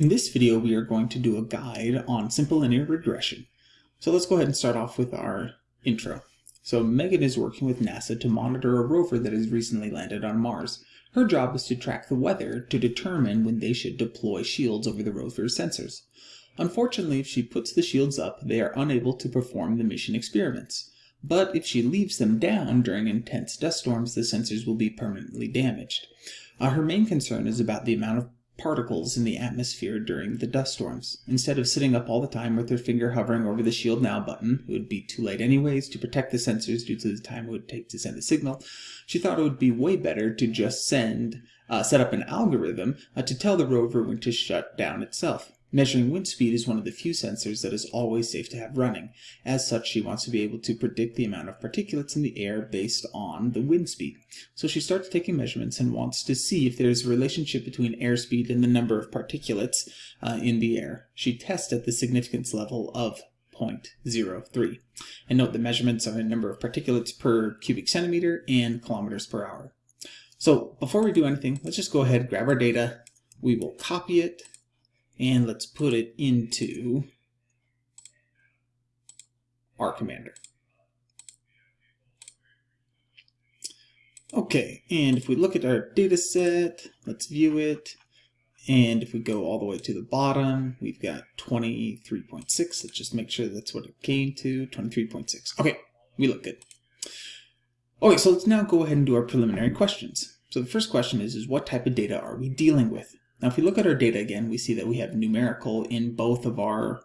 In this video, we are going to do a guide on simple linear regression. So let's go ahead and start off with our intro. So Megan is working with NASA to monitor a rover that has recently landed on Mars. Her job is to track the weather to determine when they should deploy shields over the rover's sensors. Unfortunately, if she puts the shields up, they are unable to perform the mission experiments. But if she leaves them down during intense dust storms, the sensors will be permanently damaged. Uh, her main concern is about the amount of particles in the atmosphere during the dust storms. Instead of sitting up all the time with her finger hovering over the shield now button, it would be too late anyways to protect the sensors due to the time it would take to send the signal, she thought it would be way better to just send, uh, set up an algorithm uh, to tell the rover when to shut down itself. Measuring wind speed is one of the few sensors that is always safe to have running. As such, she wants to be able to predict the amount of particulates in the air based on the wind speed. So she starts taking measurements and wants to see if there's a relationship between airspeed and the number of particulates uh, in the air. She tests at the significance level of 0.03. And note the measurements are in number of particulates per cubic centimeter and kilometers per hour. So before we do anything, let's just go ahead, grab our data. We will copy it and let's put it into R Commander. Okay, and if we look at our data set, let's view it. And if we go all the way to the bottom, we've got 23.6. Let's just make sure that's what it came to, 23.6. Okay, we look good. Okay, so let's now go ahead and do our preliminary questions. So the first question is, is what type of data are we dealing with? Now, if we look at our data again, we see that we have numerical in both of our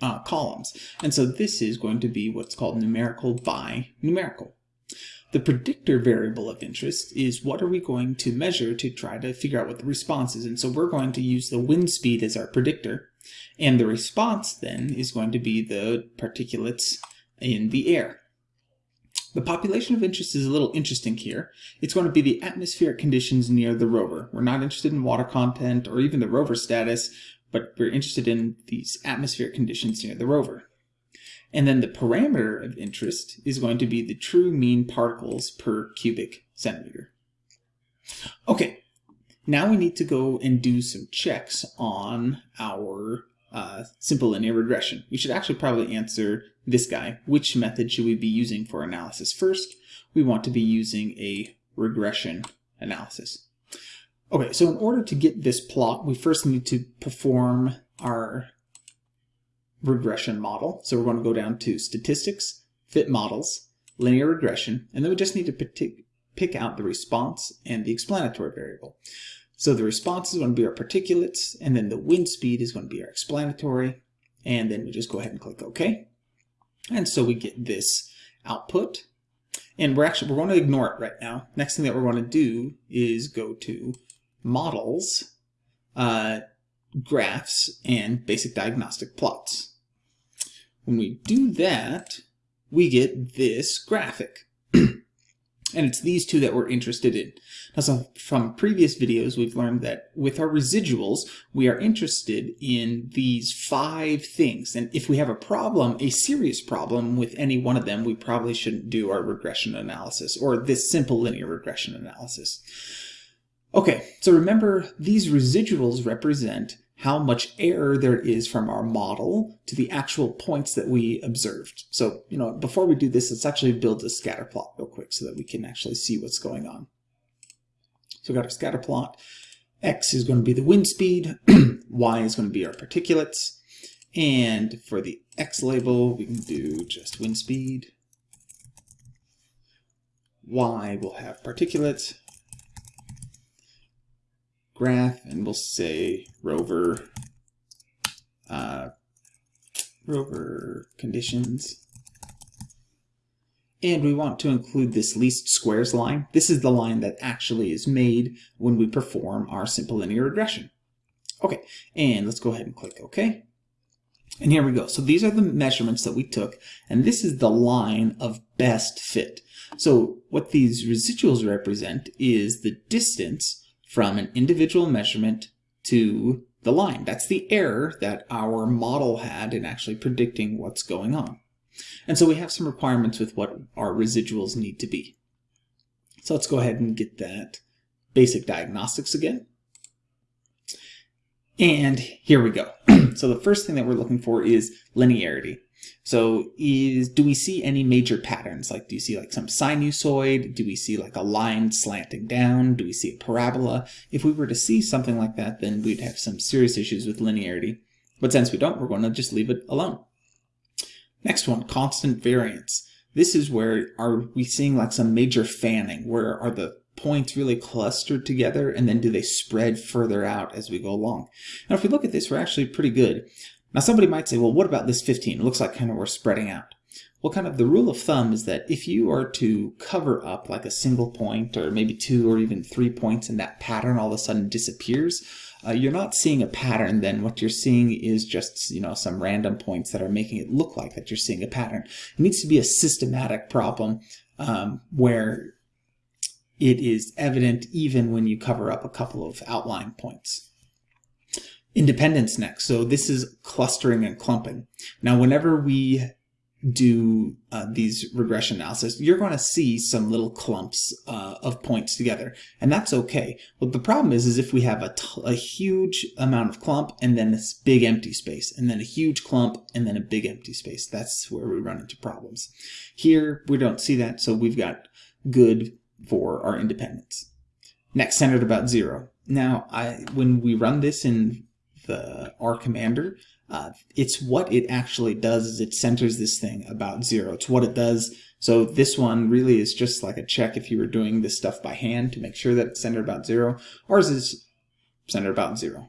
uh, columns. And so this is going to be what's called numerical by numerical. The predictor variable of interest is what are we going to measure to try to figure out what the response is. And so we're going to use the wind speed as our predictor. And the response then is going to be the particulates in the air. The population of interest is a little interesting here. It's going to be the atmospheric conditions near the rover. We're not interested in water content or even the rover status, but we're interested in these atmospheric conditions near the rover. And then the parameter of interest is going to be the true mean particles per cubic centimeter. Okay, now we need to go and do some checks on our uh, simple linear regression. We should actually probably answer this guy. Which method should we be using for analysis? First, we want to be using a regression analysis. Okay, so in order to get this plot, we first need to perform our regression model. So we're going to go down to Statistics, Fit Models, Linear Regression, and then we just need to pick out the response and the explanatory variable. So the response is going to be our particulates, and then the wind speed is going to be our explanatory, and then we just go ahead and click OK. And so we get this output, and we're actually, we're going to ignore it right now. Next thing that we're going to do is go to Models, uh, Graphs, and Basic Diagnostic Plots. When we do that, we get this graphic. And it's these two that we're interested in. Now, so from previous videos, we've learned that with our residuals, we are interested in these five things. And if we have a problem, a serious problem with any one of them, we probably shouldn't do our regression analysis or this simple linear regression analysis. Okay, so remember these residuals represent how much error there is from our model to the actual points that we observed. So, you know, before we do this, let's actually build a scatter plot real quick so that we can actually see what's going on. So we've got our scatter plot. X is going to be the wind speed. y is going to be our particulates. And for the X label, we can do just wind speed. Y will have particulates graph and we'll say rover uh, rover conditions and we want to include this least squares line. This is the line that actually is made when we perform our simple linear regression. Okay, and let's go ahead and click OK. And here we go. So these are the measurements that we took, and this is the line of best fit. So what these residuals represent is the distance from an individual measurement to the line. That's the error that our model had in actually predicting what's going on. And so we have some requirements with what our residuals need to be. So let's go ahead and get that basic diagnostics again. And here we go. so the first thing that we're looking for is linearity. So is do we see any major patterns? Like do you see like some sinusoid? Do we see like a line slanting down? Do we see a parabola? If we were to see something like that, then we'd have some serious issues with linearity. But since we don't, we're going to just leave it alone. Next one, constant variance. This is where are we seeing like some major fanning? Where are the points really clustered together and then do they spread further out as we go along? Now if we look at this, we're actually pretty good. Now somebody might say, well, what about this 15? It looks like kind of we're spreading out. Well, kind of the rule of thumb is that if you are to cover up like a single point or maybe two or even three points and that pattern all of a sudden disappears, uh, you're not seeing a pattern then. What you're seeing is just, you know, some random points that are making it look like that you're seeing a pattern. It needs to be a systematic problem um, where it is evident even when you cover up a couple of outline points. Independence next. So this is clustering and clumping. Now, whenever we do uh, these regression analysis, you're going to see some little clumps uh, of points together, and that's okay. But the problem is, is if we have a, a huge amount of clump and then this big empty space, and then a huge clump and then a big empty space, that's where we run into problems. Here, we don't see that, so we've got good for our independence. Next, centered about zero. Now, I when we run this in the R commander, uh, it's what it actually does is it centers this thing about zero. It's what it does. So this one really is just like a check if you were doing this stuff by hand to make sure that it's centered about zero. Ours is centered about zero.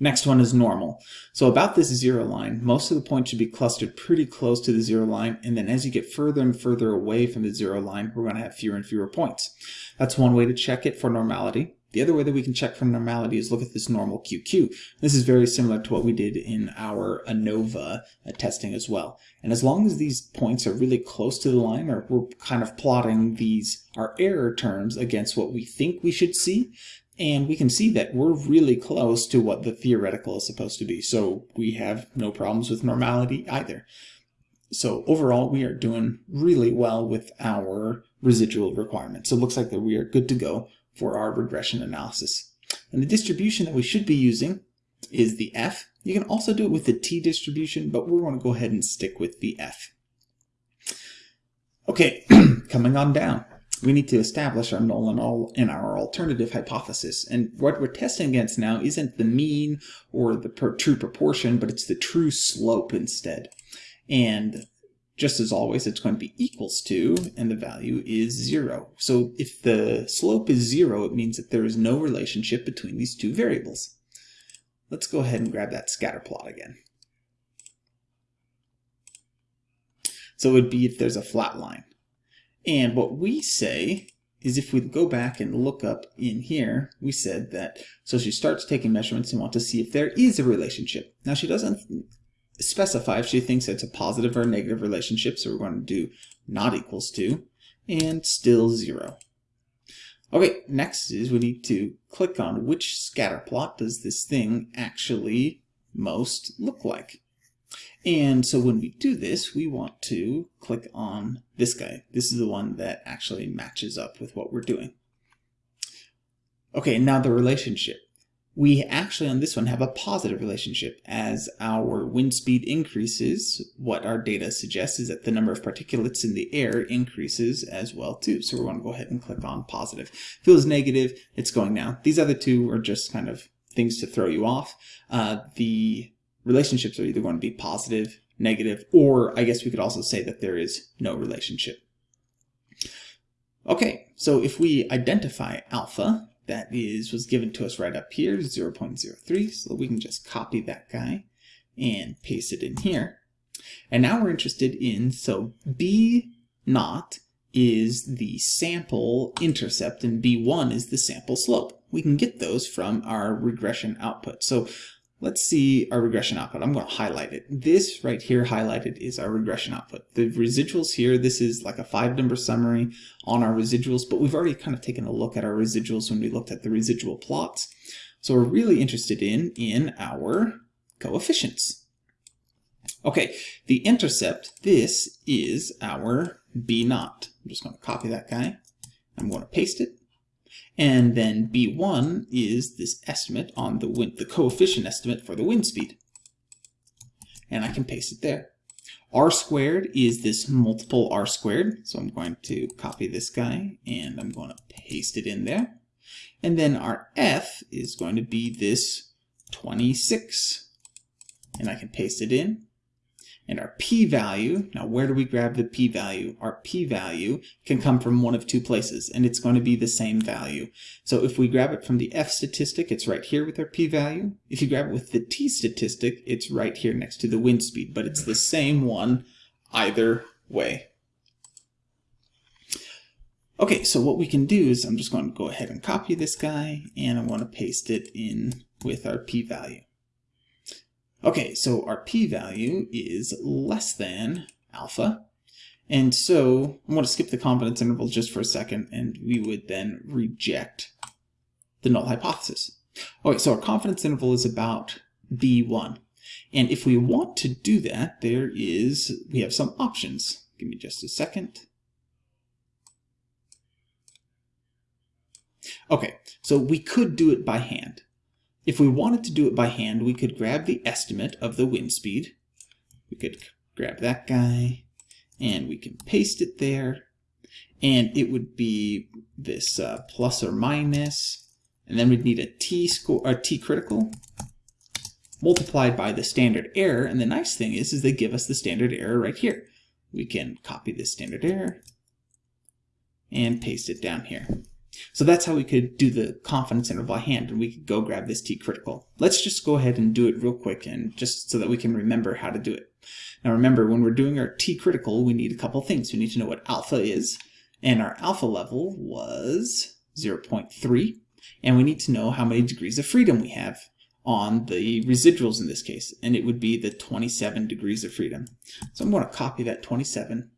Next one is normal. So about this zero line, most of the points should be clustered pretty close to the zero line, and then as you get further and further away from the zero line, we're going to have fewer and fewer points. That's one way to check it for normality. The other way that we can check for normality is look at this normal QQ. This is very similar to what we did in our ANOVA uh, testing as well. And as long as these points are really close to the line, or we're kind of plotting these, our error terms against what we think we should see, and we can see that we're really close to what the theoretical is supposed to be. So we have no problems with normality either. So overall, we are doing really well with our residual requirements. So it looks like that we are good to go for our regression analysis. And the distribution that we should be using is the F. You can also do it with the T distribution, but we're going to go ahead and stick with the F. Okay, coming on down. We need to establish our null and, all, in our alternative hypothesis. And what we're testing against now isn't the mean or the true proportion, but it's the true slope instead. And just as always, it's going to be equals to, and the value is zero. So if the slope is zero, it means that there is no relationship between these two variables. Let's go ahead and grab that scatter plot again. So it would be if there's a flat line. And what we say is if we go back and look up in here, we said that, so she starts taking measurements and want to see if there is a relationship. Now she doesn't specify if she thinks it's a positive or negative relationship, so we're going to do not equals to, and still zero. Okay, next is we need to click on which scatter plot does this thing actually most look like. And so when we do this, we want to click on this guy. This is the one that actually matches up with what we're doing. Okay, now the relationship we actually on this one have a positive relationship. As our wind speed increases, what our data suggests is that the number of particulates in the air increases as well too. So we're going to go ahead and click on positive. If it was negative, it's going down. These other two are just kind of things to throw you off. Uh, the relationships are either going to be positive, negative, or I guess we could also say that there is no relationship. Okay, so if we identify alpha, that is was given to us right up here, 0.03. So we can just copy that guy and paste it in here. And now we're interested in, so B naught is the sample intercept and B1 is the sample slope. We can get those from our regression output. So Let's see our regression output. I'm going to highlight it. This right here highlighted is our regression output. The residuals here, this is like a five number summary on our residuals, but we've already kind of taken a look at our residuals when we looked at the residual plots. So we're really interested in, in our coefficients. Okay, the intercept, this is our B naught. I'm just going to copy that guy. I'm going to paste it. And then B1 is this estimate on the wind, the coefficient estimate for the wind speed. And I can paste it there. R squared is this multiple R squared. So I'm going to copy this guy and I'm going to paste it in there. And then our F is going to be this 26. And I can paste it in. And our p-value, now where do we grab the p-value? Our p-value can come from one of two places, and it's going to be the same value. So if we grab it from the f statistic, it's right here with our p-value. If you grab it with the t statistic, it's right here next to the wind speed, but it's the same one either way. Okay, so what we can do is I'm just going to go ahead and copy this guy, and I want to paste it in with our p-value. Okay, so our p-value is less than alpha. And so I'm going to skip the confidence interval just for a second, and we would then reject the null hypothesis. Okay, so our confidence interval is about B1. And if we want to do that, there is, we have some options. Give me just a second. Okay, so we could do it by hand. If we wanted to do it by hand, we could grab the estimate of the wind speed. We could grab that guy and we can paste it there. And it would be this uh, plus or minus, and then we'd need a t score, a t critical multiplied by the standard error. And the nice thing is, is they give us the standard error right here. We can copy this standard error and paste it down here. So that's how we could do the confidence interval by hand, and we could go grab this t critical. Let's just go ahead and do it real quick, and just so that we can remember how to do it. Now remember, when we're doing our t critical, we need a couple things. We need to know what alpha is, and our alpha level was 0.3, and we need to know how many degrees of freedom we have on the residuals in this case, and it would be the 27 degrees of freedom. So I'm going to copy that 27,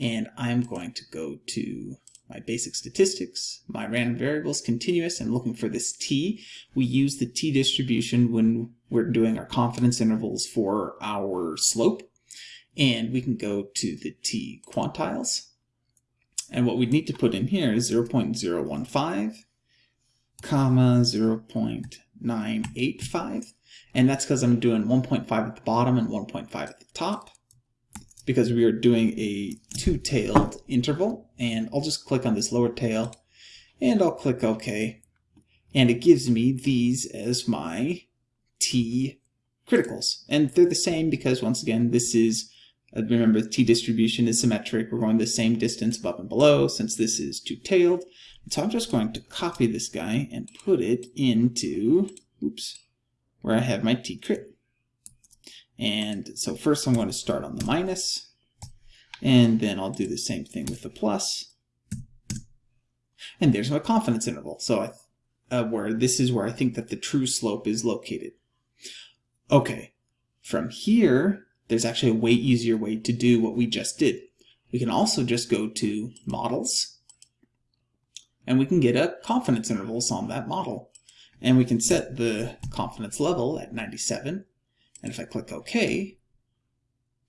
and I'm going to go to my basic statistics, my random variables, continuous, and looking for this t. We use the t distribution when we're doing our confidence intervals for our slope. And we can go to the t quantiles. And what we need to put in here is 0 0.015, comma 0 0.985. And that's because I'm doing 1.5 at the bottom and 1.5 at the top because we are doing a two-tailed interval. And I'll just click on this lower tail and I'll click OK. And it gives me these as my T criticals. And they're the same because once again, this is, uh, remember the T distribution is symmetric. We're going the same distance above and below since this is two-tailed. So I'm just going to copy this guy and put it into, oops, where I have my T crit. And so first I'm going to start on the minus, and then I'll do the same thing with the plus. And there's my confidence interval. So uh, where this is where I think that the true slope is located. Okay, from here, there's actually a way easier way to do what we just did. We can also just go to models, and we can get a confidence intervals on that model. And we can set the confidence level at 97 and if I click OK,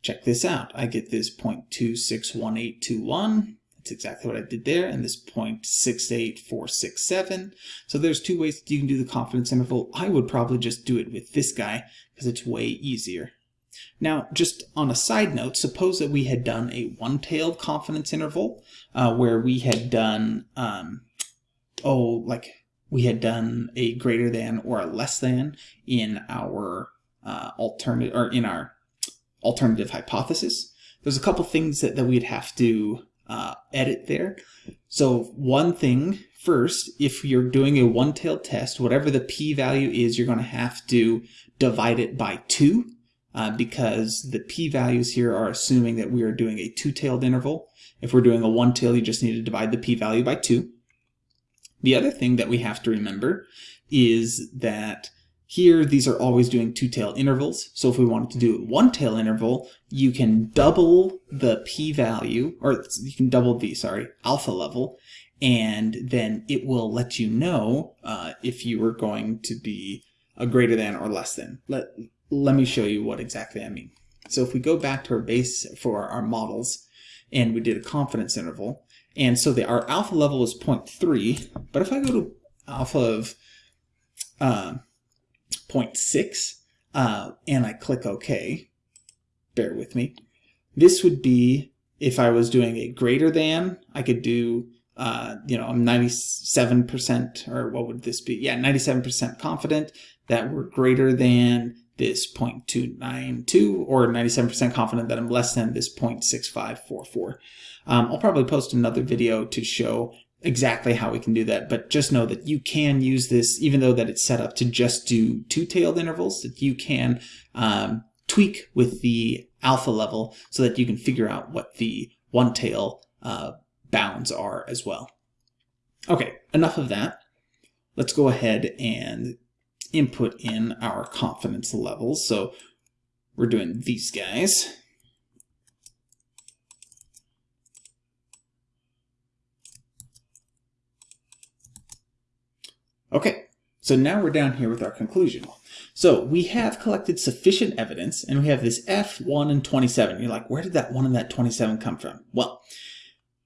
check this out. I get this 0.261821. That's exactly what I did there. And this 0.68467. So there's two ways you can do the confidence interval. I would probably just do it with this guy because it's way easier. Now, just on a side note, suppose that we had done a one-tailed confidence interval uh, where we had done, um, oh, like we had done a greater than or a less than in our uh, alternative or in our alternative hypothesis. There's a couple things that, that we'd have to uh, edit there. So one thing first, if you're doing a one-tailed test, whatever the p-value is, you're going to have to divide it by 2 uh, because the p-values here are assuming that we are doing a two-tailed interval. If we're doing a one-tail, you just need to divide the p-value by 2. The other thing that we have to remember is that here, these are always doing two-tail intervals. So if we wanted to do one-tail interval, you can double the p-value, or you can double the, sorry, alpha level, and then it will let you know uh, if you are going to be a greater than or less than. Let, let me show you what exactly I mean. So if we go back to our base for our models, and we did a confidence interval, And so the, our alpha level is 0.3, but if I go to alpha of uh, 0.6 uh, and I click OK, bear with me, this would be if I was doing a greater than, I could do, uh, you know, I'm 97%, or what would this be? Yeah, 97% confident that we're greater than this 0.292 or 97% confident that I'm less than this 0.6544. Um, I'll probably post another video to show exactly how we can do that, but just know that you can use this, even though that it's set up to just do two-tailed intervals, that you can um, tweak with the alpha level so that you can figure out what the one-tail uh, bounds are as well. Okay, enough of that. Let's go ahead and input in our confidence levels. So we're doing these guys. Okay, so now we're down here with our conclusion. So we have collected sufficient evidence and we have this F, 1, and 27. You're like, where did that 1 and that 27 come from? Well,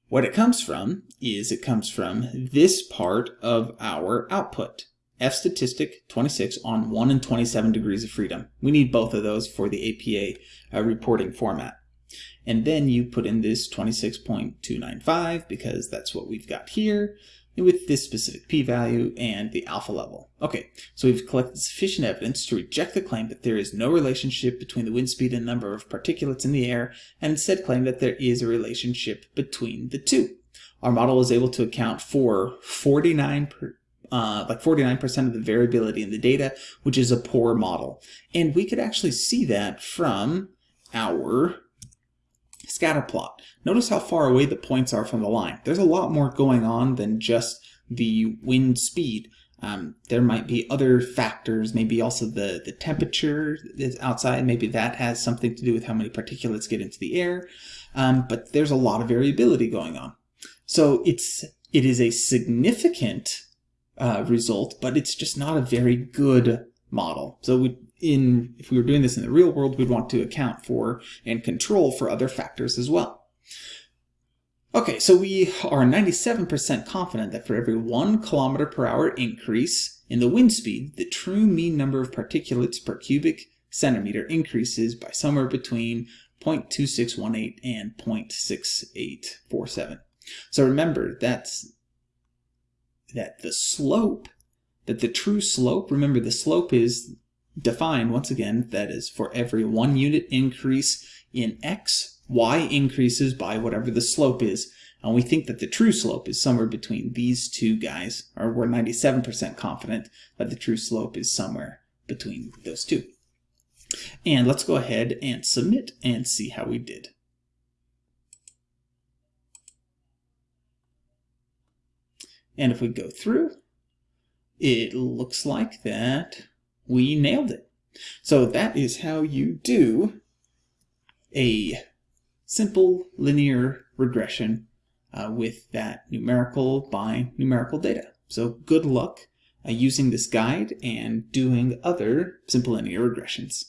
what it comes from is it comes from this part of our output. F statistic 26 on 1 and 27 degrees of freedom. We need both of those for the APA uh, reporting format. And then you put in this 26.295 because that's what we've got here with this specific p-value and the alpha level. Okay, so we've collected sufficient evidence to reject the claim that there is no relationship between the wind speed and number of particulates in the air, and instead claim that there is a relationship between the two. Our model is able to account for 49 per, uh, like 49% of the variability in the data, which is a poor model. And we could actually see that from our scatter plot. Notice how far away the points are from the line. There's a lot more going on than just the wind speed. Um, there might be other factors, maybe also the, the temperature outside, maybe that has something to do with how many particulates get into the air, um, but there's a lot of variability going on. So it's, it is a significant uh, result, but it's just not a very good model. So we, in if we were doing this in the real world, we'd want to account for and control for other factors as well. Okay, so we are 97% confident that for every one kilometer per hour increase in the wind speed, the true mean number of particulates per cubic centimeter increases by somewhere between 0.2618 and 0.6847. So remember, that's that the slope, that the true slope, remember the slope is defined once again, that is for every one unit increase in x, y increases by whatever the slope is. And we think that the true slope is somewhere between these two guys, or we're 97% confident that the true slope is somewhere between those two. And let's go ahead and submit and see how we did. And if we go through, it looks like that we nailed it. So that is how you do a simple linear regression uh, with that numerical by numerical data. So good luck uh, using this guide and doing other simple linear regressions.